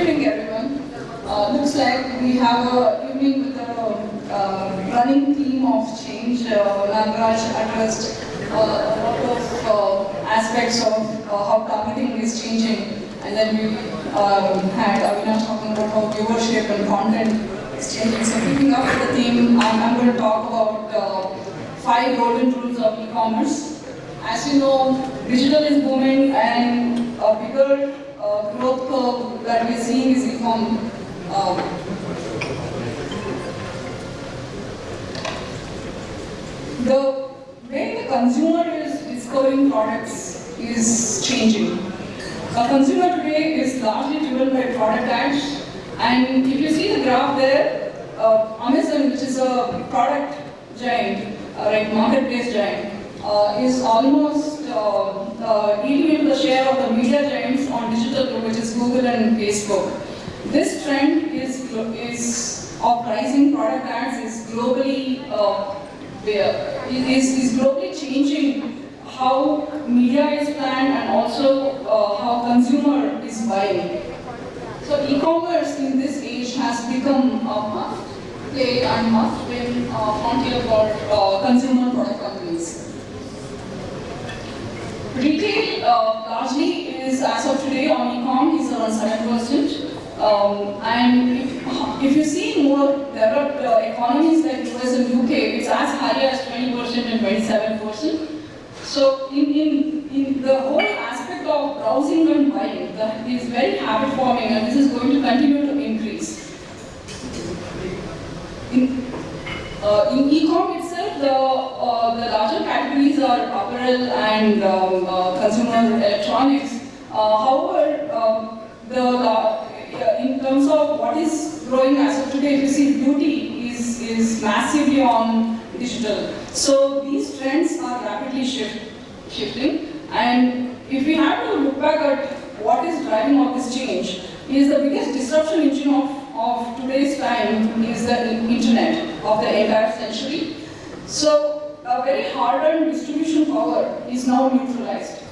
Good evening, everyone. Uh, looks like we have a evening with a uh, running theme of change. Uh, addressed uh, a lot of uh, aspects of uh, how targeting is changing, and then we um, had Avinash talking about how viewership and content is changing. So picking up the theme, I'm, I'm going to talk about uh, five golden rules of e-commerce. As you know, digital is booming and a bigger uh, that we're seeing is e-com. Um, the way the consumer is discovering products is changing. A consumer today is largely driven by product ads and if you see the graph there, uh, Amazon which is a product giant, uh, like marketplace giant, uh, is almost uh, uh, eating into the share of the media giants on digital, which is Google and Facebook. This trend is, is of pricing product ads is globally uh, is, is globally changing how media is planned and also uh, how consumer is buying. So e-commerce in this age has become a must play and must win uh, frontier for uh, consumer product companies. Retail uh, largely as of today, on e-com is around 7%. Um, and if, if you see more developed uh, economies like US and UK, it's as high as 20% and 27%. So in, in, in the whole aspect of browsing and buying, that is very habit forming and this is going to continue to increase. In, uh, in e-com itself, the, uh, the larger categories are apparel and um, uh, consumer electronics. Uh, however, um, the, uh, in terms of what is growing as of today, if you see beauty is, is massively on digital. So these trends are rapidly shift, shifting. And if we have to look back at what is driving all this change, is the biggest disruption engine of, of today's time is the internet of the entire century. So a very hardened distribution power is now neutralized.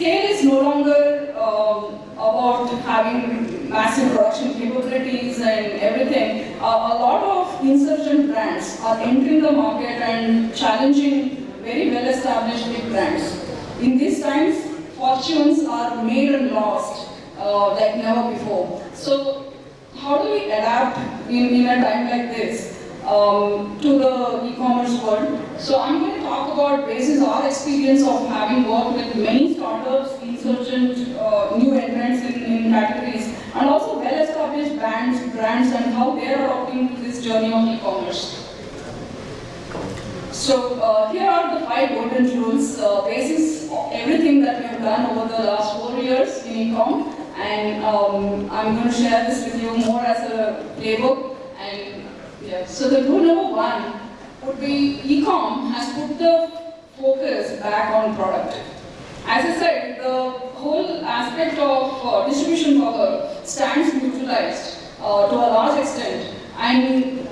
Scale is no longer um, about having massive production capabilities and everything. Uh, a lot of insurgent brands are entering the market and challenging very well-established big brands. In these times, fortunes are made and lost uh, like never before. So how do we adapt in, in a time like this um, to the e-commerce world? So I'm going to talk about basis our experience of having worked with many startups, insurgent, uh, new entrants in, in categories, and also well-established brands, brands and how they are adopting this journey of e-commerce. So uh, here are the five golden rules, uh, basis of everything that we have done over the last four years in ecom, and um, I'm going to share this with you more as a playbook. So the rule number one would be ecom has put the focus back on product. As I said, the whole aspect of uh, distribution power stands neutralized uh, to a large extent, and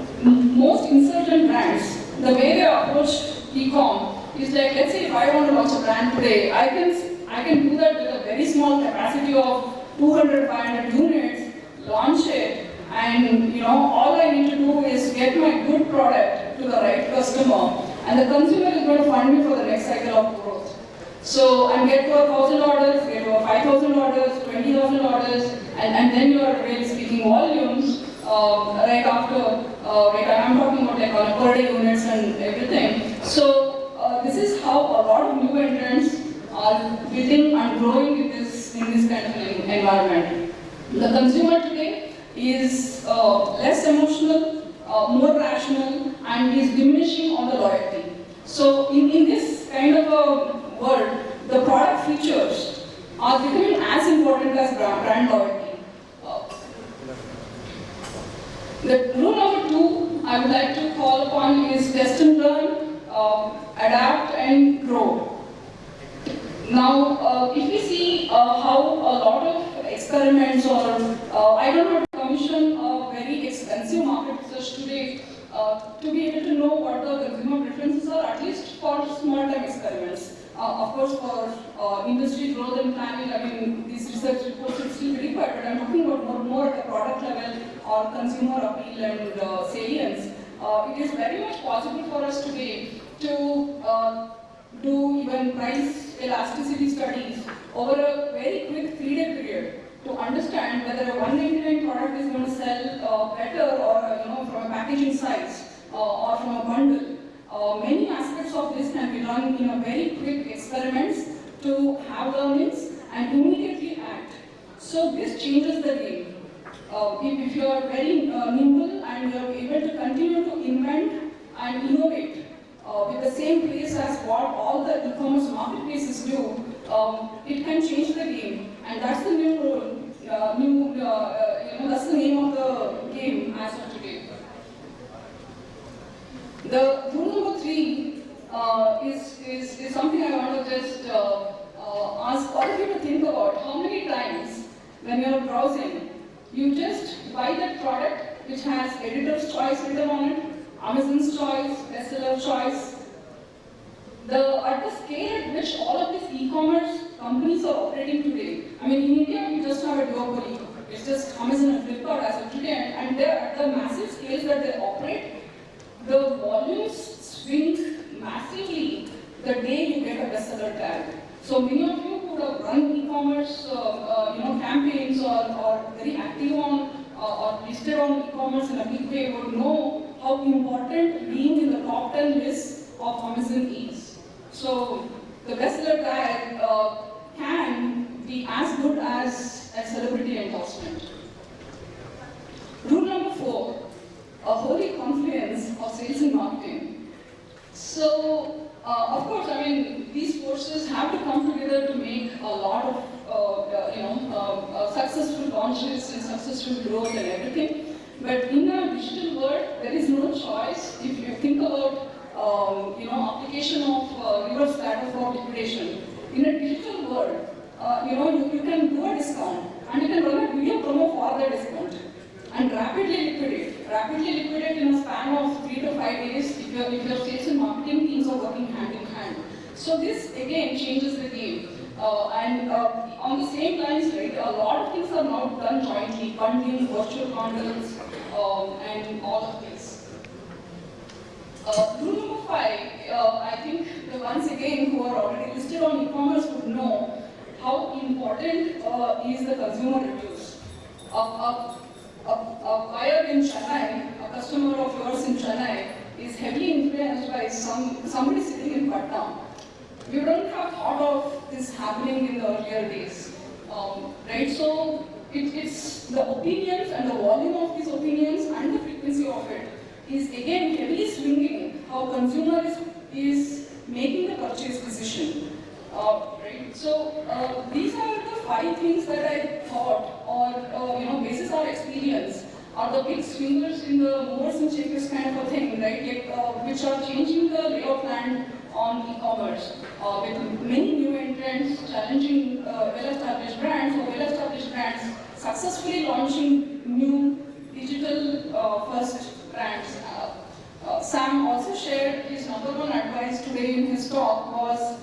most insurgent brands, the way they approach e-com is like, let's say if I want to launch a brand today, I can I can do that with a very small capacity of 200, 500 units, launch it, and you know all I need to do is get my good product to the right customer, and the consumer is going to fund me for the next cycle of growth. So, I get to a thousand orders, get to a five thousand orders, twenty thousand orders, and, and then you are really speaking volumes uh, right after, uh, right, I'm talking about like on a per day units and everything. So, uh, this is how a lot of new entrants are building and growing in this, in this kind of environment. The consumer today is uh, less emotional, uh, more rational, and is diminishing on the loyalty. So in, in this kind of a world, the product features are becoming as important as brand, brand loyalty. Uh, the rule number two, I would like to call upon is test and learn, uh, adapt and grow. Now, uh, if we see uh, how a lot of experiments or uh, I don't to commission a very expensive market research today uh, to be able to know what the consumer preferences are, at least for small-time experiments. Uh, of course, for uh, industry growth and planning, I mean, these research reports will still required, but I'm talking about more, more at the product level or consumer appeal and uh, salience. Uh, it is very much possible for us today to uh, do even price elasticity studies over a very quick three-day period to understand whether a 199 product is going to sell uh, better or you know from a packaging size uh, or from a bundle. Uh, many aspects of this can be done in a very quick experiments to have learnings and immediately act. So this changes the game. Uh, if, if you are very uh, nimble and you are able to continue to invent and innovate uh, with the same pace as what all the e-commerce marketplaces do, um, it can change the game. And that's the new uh, new, uh, uh, you know, that's the name of the game as of today. The rule number three uh, is, is, is something I want to just ask all of you to think about. How many times when you're browsing, you just buy that product which has editor's choice written on it, Amazon's choice, bestseller choice. The, at the scale at which all of these e-commerce companies are operating today, I mean in India we just have a duopoly. It's just Amazon and Flipkart as of today and, and they're at the massive scales that they operate, the volumes swing massively the day you get a bestseller tag. So many of you who have run e-commerce, uh, uh, you know, campaigns or, or very active on uh, or listed on e-commerce in a big way would know how important being in the top 10 list of Amazon is. So the bestseller tag uh, can be as good as a celebrity endorsement. Rule number four, a holy confluence of sales and marketing. So, uh, of course, I mean, these forces have to come together to make a lot of, uh, uh, you know, uh, uh, successful launches and successful growth and everything. But in a digital world, there is no choice. If you think about, um, you know, application of uh, reverse for liquidation, in a digital world, uh, you know, you, you can do a discount and you can run a video promo for the discount and rapidly liquidate. Rapidly liquidate in a span of three to five days if your, if your sales and marketing teams are working hand in hand. So this again changes the game. Uh, and uh, on the same lines, right, a lot of things are now done jointly, bundling, virtual bundles, um, and all of this. Uh, rule number five, uh, I think ones again who are already listed on e-commerce would know how important uh, is the consumer reviews. A, a, a, a buyer in Chennai, a customer of yours in Chennai, is heavily influenced by some somebody sitting in Patna. We don't have thought of this happening in the earlier days, um, right? So it, it's the opinions and the volume of these opinions and the frequency of it is again heavily swinging how consumer is, is making the purchase decision. Uh, right? So uh, these are the five things that I thought, or uh, you know, basis our experience, are the big swingers in the movers and shakers kind of a thing, right? Like, uh, which are changing the lay of land on e-commerce uh, with many new entrants, challenging uh, well-established brands or well-established brands successfully launching new digital uh, first brands. Uh, uh, Sam also shared his number one advice today in his talk was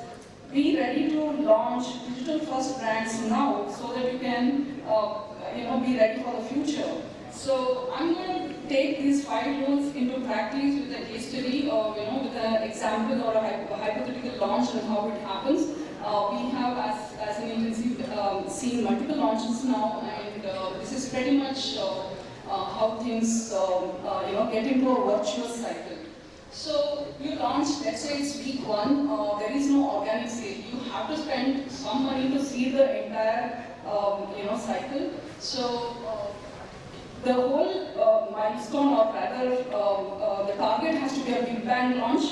be ready to launch digital first brands now so that you can uh, you know be ready for the future. So I'm going to take these five rules into practice with a case study or you know with an example or a, hypothetical launch and how it happens. Uh, we have as, as an agency um, seen multiple launches now and uh, this is pretty much uh, uh, how things um, uh, you know get into a virtuous cycle. So you launch, let's say it's week one, uh, there is no organic sale. You have to spend some money to see the entire um, you know cycle. So uh, the whole uh, milestone or rather um, uh, the target has to be a big bang launch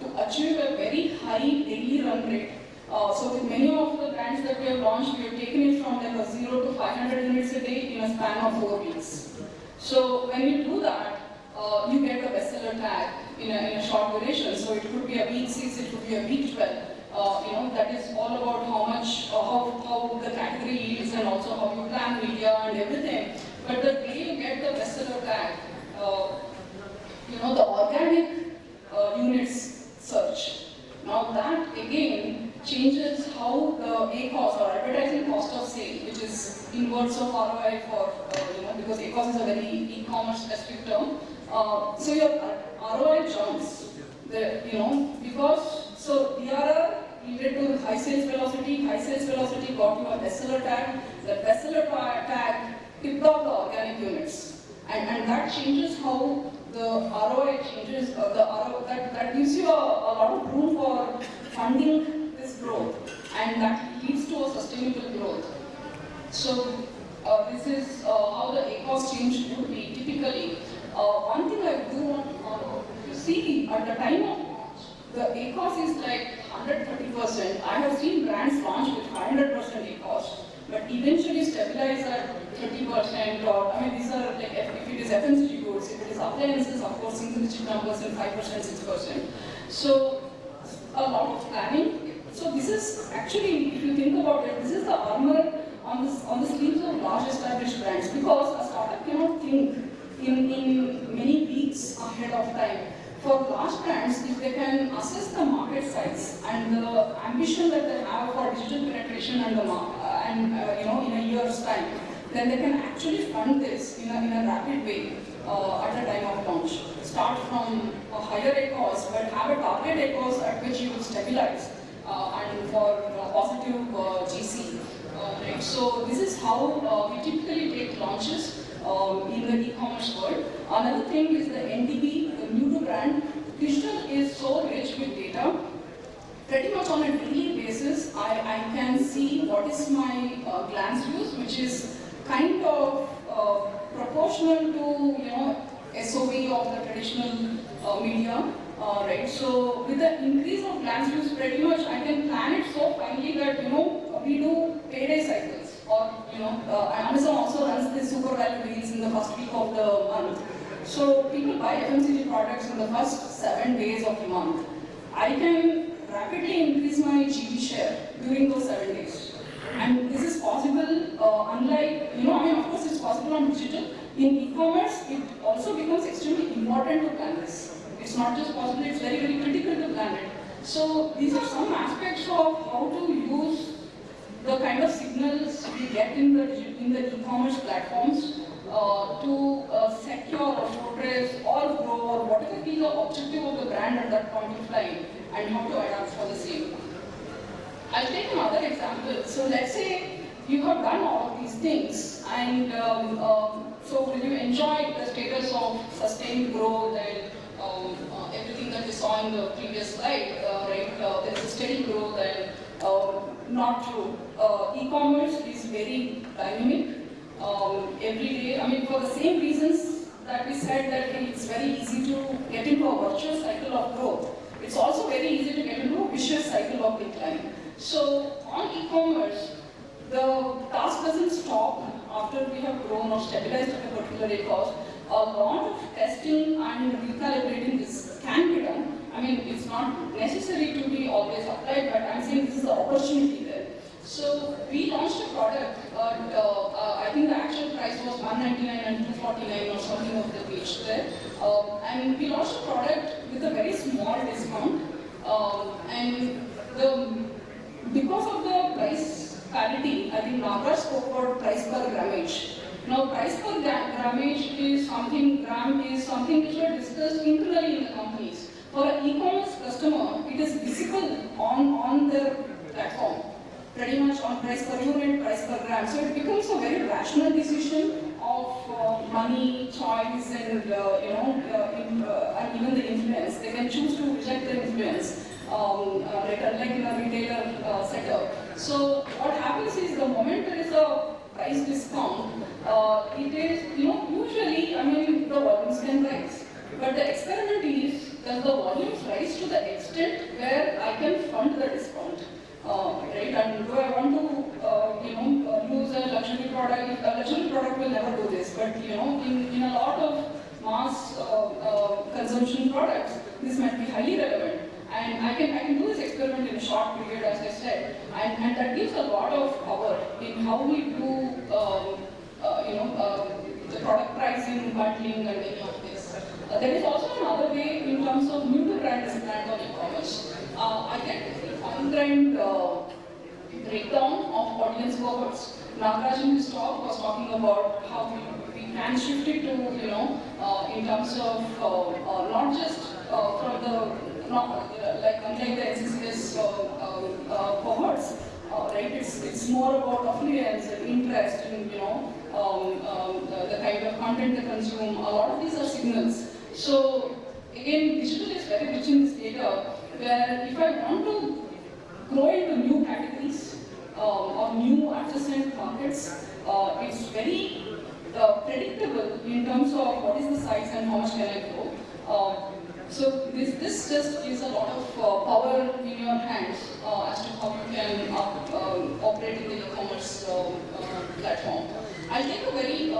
to achieve a very high daily run rate. Uh, so with many of the brands that we have launched, we have taken it from like a 0 to 500 units a day in a span of 4 weeks. So when you do that, uh, you get the a short duration. So it could be a week six, it could be a week 12. Uh, you know, that is all about how much, uh, how, how the category yields and also how you plan media and everything. But the day you get the bestseller tag, uh, you know, the organic uh, units search. Now that again changes how the ACOS or advertising cost of sale, which is inverse of ROI for, uh, you know, because ACOS is a very e-commerce specific term. Uh, so your ROI jumps, you know, because, so DRR led to high sales velocity, high sales velocity got you a bestseller tag, the bestseller tag tipped off the organic units. And, and that changes how the ROI changes, uh, the ROI, that, that gives you a, a lot of room for funding this growth and that leads to a sustainable growth. So uh, this is uh, how the ACOS change would be typically. Uh, one thing I do want to see at the time of the ACOS is like 130%. I have seen brands launch with 100% ACOS, but eventually stabilize at 30% or, I mean, these are like, if it is FMCG goods, if it is appliances, of course, single digit numbers and 5%, 6%. So, a lot of planning. So this is actually, if you think about it, this is the armor on, this, on the sleeves of large established brands because a startup cannot think in, in many weeks ahead of time. For large brands, if they can assess the market size and the ambition that they have for digital penetration and, the, uh, and uh, you know, in a year's time, then they can actually fund this in a, in a rapid way uh, at the time of launch. Start from a higher ACOS, but have a target ACOS at which you will stabilize uh, and for know, positive uh, GC. Uh, right? So this is how uh, we typically take launches um, in the e-commerce world. Another thing is the NDB, the new to brand. Digital is so rich with data. Pretty much on a daily basis, I, I can see what is my uh, glance views, which is kind of uh, proportional to you know SOV of the traditional uh, media. Uh, right, so with the increase of glance views, pretty much I can plan it so finely that you know we do payday cycles, or you know uh, Amazon also runs the super value deals in the first week of the month. So people buy FMCG products in the first seven days of the month. I can rapidly increase my GB share during those seven days. And this is possible, uh, unlike, you know, I mean, of course it's possible on digital. In e-commerce, it also becomes extremely important to plan this. It's not just possible, it's very, very critical to plan it. So these are some aspects of how to use the kind of signals we get in the, in the e-commerce platforms uh, to uh, secure or or grow or whatever be the objective of the brand at that point in time and how to adapt for the same. I'll take another example. So let's say you have done all of these things and um, um, so will you enjoy the status of sustained growth and um, uh, everything that we saw in the previous slide, uh, right? Uh, there is a steady growth and um, not true. E-commerce is very dynamic. Um, every day, I mean, for the same reasons that we said that it's very easy to get into a virtuous cycle of growth. It's also very easy to get into a vicious cycle of decline. So on e-commerce, the task doesn't stop after we have grown or stabilized at a particular ACOS. A lot of testing and recalibrating this can be done. I mean, it's not necessary to be always applied, but I'm saying this is the opportunity there. So we launched a product, uh, uh, I think the actual price was 199 and 249 or something of the page there. Um, and we launched a product with a very small discount. Um, and the, because of the price parity, I think Nagaraj spoke about price per grammage. Now price per grammage is something, gram is something which were discussed internally in the companies. For an e-commerce customer, it is visible on, on their platform pretty much on price per unit, price per gram. So it becomes a very rational decision of uh, money, choice, and uh, you know, uh, in, uh, and even the influence. They can choose to reject the influence, um, uh, like, in a retailer uh, setup. So what happens is the moment there is a price discount, it is, you know, usually, I mean, the volumes can rise. But the experiment is, does the volumes rise to the extent where I can fund the discount? Uh, right? And do I want to, uh, you know, uh, use a luxury product? A luxury product will never you know, in, in a lot of mass consumption products, this might be highly relevant. And I can, I can do this experiment in a short period, as I said, and, and that gives a lot of power in how we do, um, uh, you know, uh, the product pricing, bundling, and any of this. Uh, there is also another way in terms of new to brand brand on e-commerce. Uh, I fine-grained uh, breakdown of audience cohorts. Nagaraj in his talk was talking about how we, can shift it to, you know, uh, in terms of uh, uh, not just uh, from the, not, uh, like unlike the NCCS cohorts, right? It's, it's more about affiliates and interest and, you know, um, um, the, the kind of content they consume. A lot of these are signals. So again, digital is very rich in this data where if I want to grow into new categories um, or new adjacent markets, uh, it's very uh, predictable in terms of what is the size and how much can I grow. Uh, so this, this just gives a lot of uh, power in your hands uh, as to how you can up, um, operate in the e-commerce uh, uh, platform. I'll take a very, uh,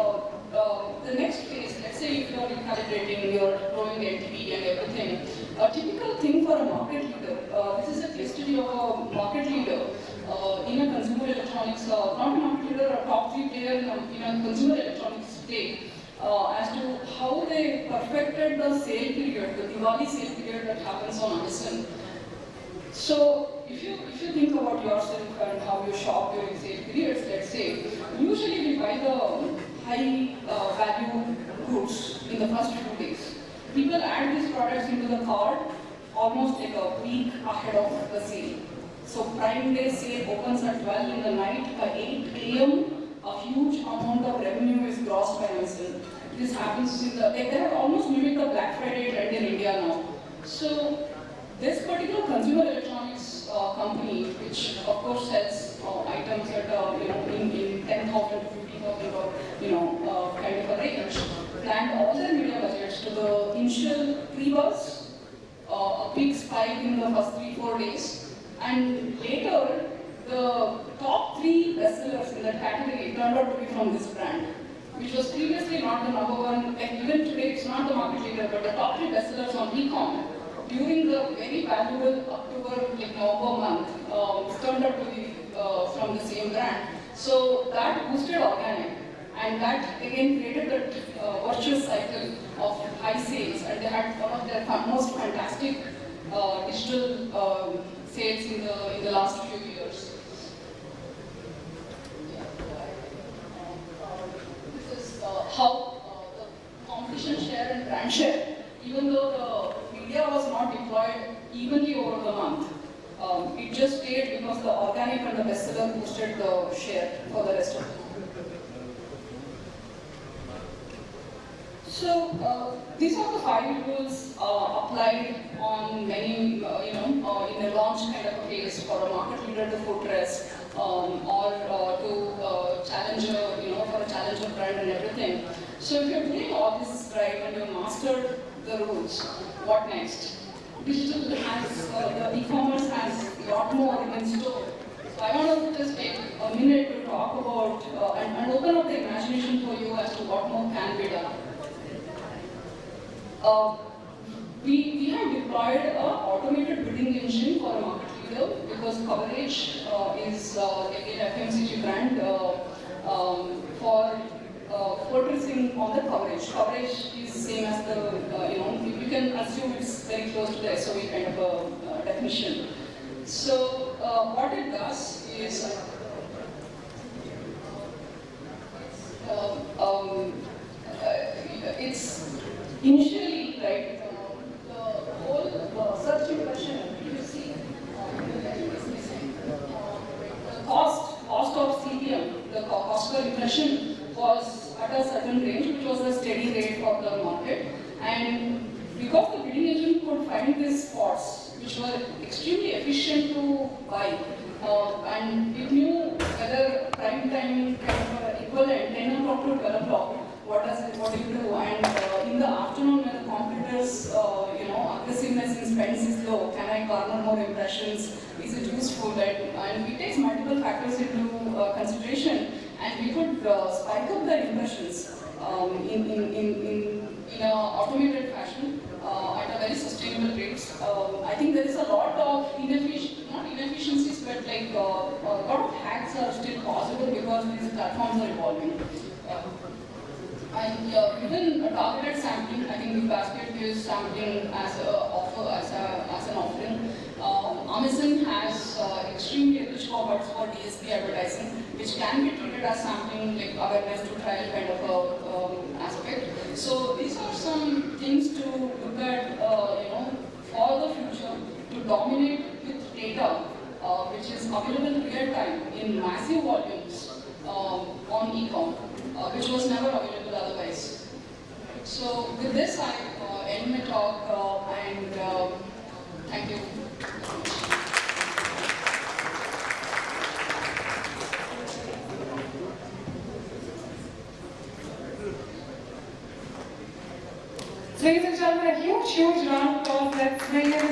uh, the next phase, let's say if you're recalibrating, you're growing LTV and everything, a typical thing for a market leader, uh, this is a case study of a market leader uh, in a consumer electronics, uh, not market leader, a top three player in a, in a consumer electronics space, uh, as to how they perfected the sale period, the Diwali sale period that happens on Amazon. So if you if you think about yourself and how you shop during sale periods, let's say, usually we buy the high uh, value goods in the first few days. People add these products into the cart almost like a week ahead of the sale. So Prime Day sale opens at 12 in the night. By 8 a.m., a huge amount of revenue is grossed by Amazon. This happens in the, they they have almost mimicked the Black Friday trend in India now. So this particular consumer electronics uh, company, which of course sells uh, items at uh, you know in, in 10,000 to 50,000 or you know uh, kind of a range, planned all their media budgets to the initial pre-buzz, uh, a big spike in the first three four days, and later the top three bestsellers in that category turned out to be from this brand. Which was previously not the number one, and even today it's not the market leader, but the top three bestsellers on e-com during the very valuable October, like November month, um, turned out to be uh, from the same brand. So that boosted organic, and that again created that uh, virtuous cycle of high sales, and they had one of their most fantastic uh, digital um, sales in the in the last few years. This is how uh, the competition share and brand share, even though the media was not deployed evenly over the month, um, it just stayed because the organic and the bestseller boosted the share for the rest of the month. So uh, these are the five rules uh, applied on many, launch kind of a case for a market leader to footrest um, or uh, to uh, challenger, you know, for a challenger brand and everything. So if you're doing all this right and you mastered the rules, what next? Digital has, uh, the e-commerce has a lot more in store. So I want to just take a minute to talk about uh, and, and open up the imagination for you as to what more can be done. Uh, we, we have deployed an automated bidding engine for a market leader because coverage uh, is uh, again FMCG brand uh, um, for uh, focusing on the coverage. Coverage is same as the, uh, you know, you can assume it's very close to the SOV kind of a uh, definition. So what it does is um, it's initially to 12 o'clock, what does it, what do you do? And uh, in the afternoon when the computers, uh, you know, aggressiveness in spends is low, can I garner more impressions? Is it useful? And, and it takes multiple factors into uh, consideration and we could uh, spike up the impressions um, in, in, in, in, in an automated fashion uh, at a very sustainable rate. Um, I think there is a lot of inefficiency, not inefficiencies, but like uh, a lot of hacks are still possible because these platforms are evolving. Uh, and uh, within a targeted sampling, I think the basket gives sampling as offer, as, a, as an offering. Um, Amazon has uh, extremely rich cohorts for DSP advertising, which can be treated as sampling, like awareness to trial kind of a um, aspect. So these are some things to look at, uh, you know, for the future to dominate with data, uh, which is available real time in massive volumes um, on e-com, uh, which was never available. So with this, I uh, end my talk uh, and um, thank you. Ladies and gentlemen, a huge, huge round of applause.